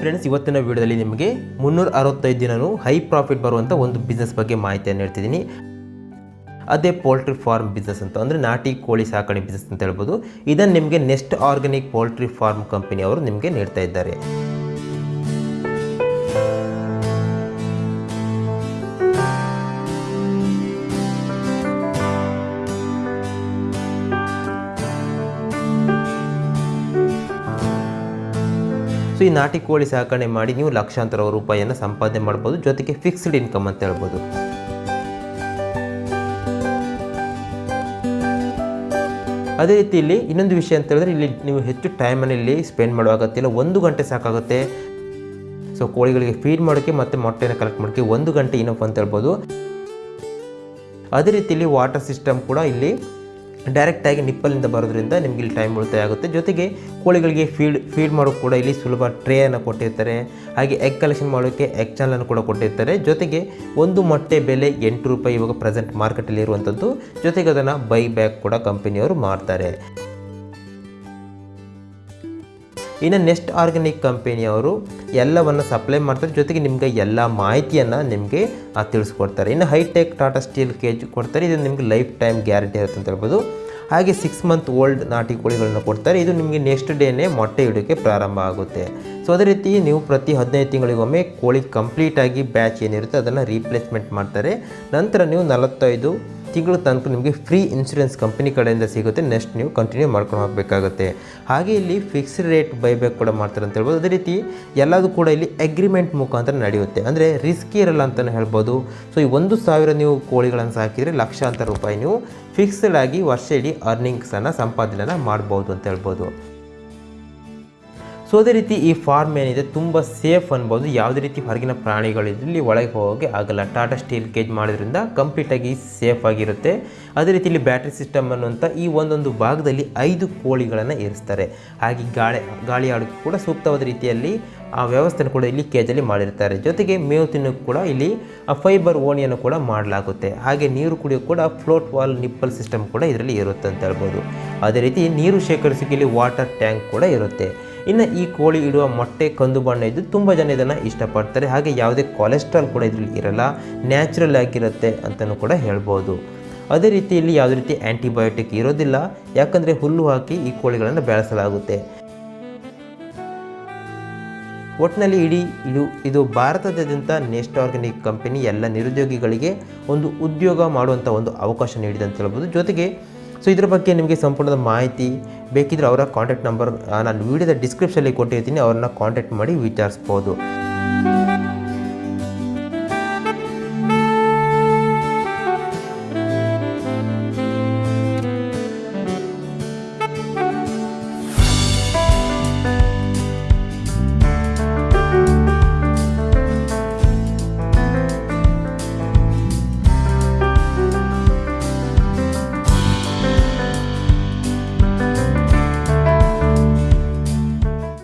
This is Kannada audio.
ಫ್ರೆಂಡ್ಸ್, ಇವತ್ತಿನ ವಿಡಿಯೋದಲ್ಲಿ ನಿಮಗೆ ಮುನ್ನೂರ ಅರವತ್ತೈದು ದಿನವೂ ಹೈ ಪ್ರಾಫಿಟ್ ಬರುವಂಥ ಒಂದು ಬಿಸ್ನೆಸ್ ಬಗ್ಗೆ ಮಾಹಿತಿಯನ್ನು ಹೇಳ್ತಿದ್ದೀನಿ. ಅದೇ ಪೋಲ್ಟ್ರಿ ಫಾರ್ಮ್ ಬಿಸ್ನೆಸ್ ಅಂತ, ಅಂದರೆ ನಾಟಿ ಕೋಳಿ ಸಾಕಣೆ ಬಿಸ್ನೆಸ್ ಅಂತ ಹೇಳ್ಬೋದು. ಇದನ್ನು ನಿಮಗೆ ನೆಸ್ಟ್ ಆರ್ಗ್ಯಾನಿಕ್ ಪೋಲ್ಟ್ರಿ ಫಾರ್ಮ್ ಕಂಪನಿಯವರು ನಿಮಗೆ ನೀಡ್ತಾ ಇದ್ದಾರೆ. ಸೊ ಈ ನಾಟಿ ಕೋಳಿ ಸಾಕಣೆ ಮಾಡಿ ನೀವು ಲಕ್ಷಾಂತರ ರೂಪಾಯಿಯನ್ನು ಸಂಪಾದನೆ ಮಾಡ್ಬೋದು. ಜೊತೆಗೆ ಫಿಕ್ಸ್ಡ್ ಇನ್ಕಮ್ ಅಂತ ಹೇಳ್ಬೋದು. ಅದೇ ರೀತಿ ಇಲ್ಲಿ ಇನ್ನೊಂದು ವಿಷಯ ಅಂತ ಹೇಳಿದ್ರೆ ಇಲ್ಲಿ ನೀವು ಹೆಚ್ಚು ಟೈಮನ್ನು ಇಲ್ಲಿ ಸ್ಪೆಂಡ್ ಮಾಡುವಾಗತ್ತಿಲ್ಲ ಒಂದು ಗಂಟೆ ಸಾಕಾಗುತ್ತೆ. ಸೊ ಕೋಳಿಗಳಿಗೆ ಫೀಡ್ ಮಾಡೋಕ್ಕೆ ಮತ್ತು ಮೊಟ್ಟೆಯನ್ನು ಕಲೆಕ್ಟ್ ಮಾಡೋಕ್ಕೆ ಒಂದು ಗಂಟೆ ಇನಫ್ ಅಂತ ಹೇಳ್ಬೋದು. ಅದೇ ರೀತಿ ಇಲ್ಲಿ ವಾಟರ್ ಸಿಸ್ಟಮ್ ಕೂಡ ಇಲ್ಲಿ ಡೈರೆಕ್ಟಾಗಿ ನಿಪ್ಪಲಿಂದ ಬರೋದ್ರಿಂದ ನಿಮಗೆ ಇಲ್ಲಿ ಟೈಮ್ ಉಳಿತಾಯ ಆಗುತ್ತೆ. ಜೊತೆಗೆ ಕೋಳಿಗಳಿಗೆ ಫೀಡ್ ಫೀಡ್ ಮಾಡೋಕ್ಕೆ ಕೂಡ ಇಲ್ಲಿ ಸುಲಭ ಟ್ರೇಯನ್ನು ಕೊಟ್ಟಿರ್ತಾರೆ. ಹಾಗೆ ಎಗ್ ಕಲೆಕ್ಷನ್ ಮಾಡೋಕ್ಕೆ ಎಗ್ ಚಾನಲನ್ನು ಕೂಡ ಕೊಟ್ಟಿರ್ತಾರೆ. ಜೊತೆಗೆ ಒಂದು ಮೊಟ್ಟೆ ಬೆಲೆ ಎಂಟು ರೂಪಾಯಿ ಇವಾಗ ಪ್ರೆಸೆಂಟ್ ಮಾರ್ಕೆಟಲ್ಲಿ ಇರುವಂಥದ್ದು ಜೊತೆಗೆ ಅದನ್ನು ಬೈ ಬ್ಯಾಕ್ ಕೂಡ ಕಂಪನಿಯವರು ಮಾಡ್ತಾರೆ. ಇನ್ನು ನೆಕ್ಸ್ಟ್ ಆರ್ಗ್ಯಾನಿಕ್ ಕಂಪೆನಿಯವರು ಎಲ್ಲವನ್ನು ಸಪ್ಲೈ ಮಾಡ್ತಾರೆ. ಜೊತೆಗೆ ನಿಮಗೆ ಎಲ್ಲ ಮಾಹಿತಿಯನ್ನು ನಿಮಗೆ ತಿಳಿಸ್ಕೊಡ್ತಾರೆ. ಇನ್ನು ಹೈಟೆಕ್ ಟಾಟಾ ಸ್ಟೀಲ್ ಕೇಜ್ ಕೊಡ್ತಾರೆ. ಇದು ನಿಮಗೆ ಲೈಫ್ ಟೈಮ್ ಗ್ಯಾರಂಟಿ ಇರುತ್ತೆ ಅಂತ ಹೇಳ್ಬೋದು. ಹಾಗೆ ಸಿಕ್ಸ್ ಮಂತ್ ಓಲ್ಡ್ ನಾಟಿ ಕೋಳಿಗಳನ್ನು ಕೊಡ್ತಾರೆ. ಇದು ನಿಮಗೆ ನೆಕ್ಸ್ಟ್ ಡೇನೇ ಮೊಟ್ಟೆ ಇಡೋಕ್ಕೆ ಪ್ರಾರಂಭ ಆಗುತ್ತೆ. ಸೊ ಅದೇ ರೀತಿ ನೀವು ಪ್ರತಿ ಹದಿನೈದು ತಿಂಗಳಿಗೊಮ್ಮೆ ಕೋಳಿ ಕಂಪ್ಲೀಟಾಗಿ ಬ್ಯಾಚ್ ಏನಿರುತ್ತೆ, ಅದನ್ನು ರೀಪ್ಲೇಸ್ಮೆಂಟ್ ಮಾಡ್ತಾರೆ. ನಂತರ ನೀವು ನಲವತ್ತೈದು ತಿಂಗಳ ತನಕ ನಿಮಗೆ ಫ್ರೀ ಇನ್ಶೂರೆನ್ಸ್ ಕಂಪನಿ ಕಡೆಯಿಂದ ಸಿಗುತ್ತೆ. ನೆಕ್ಸ್ಟ್ ನೀವು ಕಂಟಿನ್ಯೂ ಮಾಡ್ಕೊಂಡು ಹೋಗಬೇಕಾಗುತ್ತೆ. ಹಾಗೆ ಇಲ್ಲಿ ಫಿಕ್ಸ್ಡ್ ರೇಟ್ ಬೈಬ್ಯಾಕ್ ಕೂಡ ಮಾಡ್ತಾರೆ ಅಂತ ಹೇಳ್ಬೋದು. ಅದೇ ರೀತಿ ಎಲ್ಲದೂ ಕೂಡ ಇಲ್ಲಿ ಅಗ್ರಿಮೆಂಟ್ ಮುಖಾಂತರ ನಡೆಯುತ್ತೆ. ಅಂದರೆ ರಿಸ್ಕ್ ಇರಲ್ಲ ಅಂತಲೇ ಹೇಳ್ಬೋದು. ಸೊ ಈ ಒಂದು ಸಾವಿರ ನೀವು ಕೋಳಿಗಳನ್ನು ಸಾಕಿದರೆ ಲಕ್ಷಾಂತರ ರೂಪಾಯಿ ನೀವು ಫಿಕ್ಸ್ಡ್ ಆಗಿ ವರ್ಷ ಇಡೀ ಅರ್ನಿಂಗ್ಸನ್ನು ಸಂಪಾದನೆಯನ್ನು ಮಾಡ್ಬೋದು ಅಂತ ಹೇಳ್ಬೋದು. ಸೊ, ಅದೇ ರೀತಿ ಈ ಫಾರ್ಮ್ ಏನಿದೆ, ತುಂಬ ಸೇಫ್ ಅನ್ಬೋದು. ಯಾವುದೇ ರೀತಿ ಹೊರಗಿನ ಪ್ರಾಣಿಗಳಿದ್ರಲ್ಲಿ ಒಳಗೆ ಹೋಗೋಕ್ಕೆ ಆಗಲ್ಲ. ಟಾಟಾ ಸ್ಟೀಲ್ ಕೇಜ್ ಮಾಡೋದ್ರಿಂದ ಕಂಪ್ಲೀಟಾಗಿ ಸೇಫ್ ಆಗಿರುತ್ತೆ. ಅದೇ ರೀತಿ ಇಲ್ಲಿ ಬ್ಯಾಟ್ರಿ ಸಿಸ್ಟಮ್ ಅನ್ನುವಂಥ ಈ ಒಂದೊಂದು ಭಾಗದಲ್ಲಿ ಐದು ಕೋಳಿಗಳನ್ನು ಇರಿಸ್ತಾರೆ ಹಾಗೆ ಗಾಳಿ ಗಾಳಿ ಆಡೋಕ್ಕೆ ಕೂಡ ಸೂಕ್ತವಾದ ರೀತಿಯಲ್ಲಿ ಆ ವ್ಯವಸ್ಥೆನ ಕೂಡ ಇಲ್ಲಿ ಕೇಜಲ್ಲಿ ಮಾಡಿರ್ತಾರೆ. ಜೊತೆಗೆ ಮೇವು ತಿನ್ನೋಕ್ಕೆ ಕೂಡ ಇಲ್ಲಿ ಫೈಬರ್ ಓಣಿಯನ್ನು ಕೂಡ ಮಾಡಲಾಗುತ್ತೆ. ಹಾಗೆ ನೀರು ಕುಡಿಯೋಕ್ಕೆ ಕೂಡ ಫ್ಲೋಟ್ ವಾಲ್ ನಿಪ್ಪಲ್ ಸಿಸ್ಟಮ್ ಕೂಡ ಇದರಲ್ಲಿ ಇರುತ್ತೆ ಅಂತ ಹೇಳ್ಬೋದು. ಅದೇ ರೀತಿ ನೀರು ಶೇಖರಿಸೋಕೆ ಇಲ್ಲಿ ವಾಟರ್ ಟ್ಯಾಂಕ್ ಕೂಡ ಇರುತ್ತೆ. ಇನ್ನು ಈ ಕೋಳಿ ಇಡುವ ಮೊಟ್ಟೆ, ಕಂದು ಬಣ್ಣ ಇದ್ದು ತುಂಬ ಜನ ಇದನ್ನು ಇಷ್ಟಪಡ್ತಾರೆ. ಹಾಗೆ ಯಾವುದೇ ಕೊಲೆಸ್ಟ್ರಾಲ್ ಕೂಡ ಇದರಲ್ಲಿ ಇರಲ್ಲ. ನ್ಯಾಚುರಲ್ ಆಗಿರುತ್ತೆ ಅಂತಲೂ ಕೂಡ ಹೇಳ್ಬೋದು. ಅದೇ ರೀತಿಯಲ್ಲಿ ಯಾವುದೇ ರೀತಿ ಆ್ಯಂಟಿಬಯೋಟಿಕ್ ಇರೋದಿಲ್ಲ. ಯಾಕಂದರೆ ಹುಲ್ಲು ಹಾಕಿ ಈ ಕೋಳಿಗಳನ್ನು ಬೆಳೆಸಲಾಗುತ್ತೆ. ಒಟ್ಟಿನಲ್ಲಿ ಇಡೀ ಇದು ಇದು ಭಾರತದಾದ್ಯಂತ ನೆಸ್ಟ್ ಆರ್ಗ್ಯಾನಿಕ್ ಕಂಪನಿ ಎಲ್ಲ ನಿರುದ್ಯೋಗಿಗಳಿಗೆ ಒಂದು ಉದ್ಯೋಗ ಮಾಡುವಂಥ ಒಂದು ಅವಕಾಶ ನೀಡಿದೆ ಅಂತ ಹೇಳ್ಬೋದು. ಜೊತೆಗೆ ಸೊ ಇದರ ಬಗ್ಗೆ ನಿಮಗೆ ಸಂಪೂರ್ಣದ ಮಾಹಿತಿ ಬೇಕಿದ್ರೆ ಅವರ ಕಾಂಟ್ಯಾಕ್ಟ್ ನಂಬರ್ ನಾನು ವೀಡಿಯೋದ ಡಿಸ್ಕ್ರಿಪ್ಷನಲ್ಲಿ ಕೊಟ್ಟಿರ್ತೀನಿ ಅವ್ರನ್ನ ಕಾಂಟ್ಯಾಕ್ಟ್ ಮಾಡಿ ವಿಚಾರಿಸ್ಬೋದು.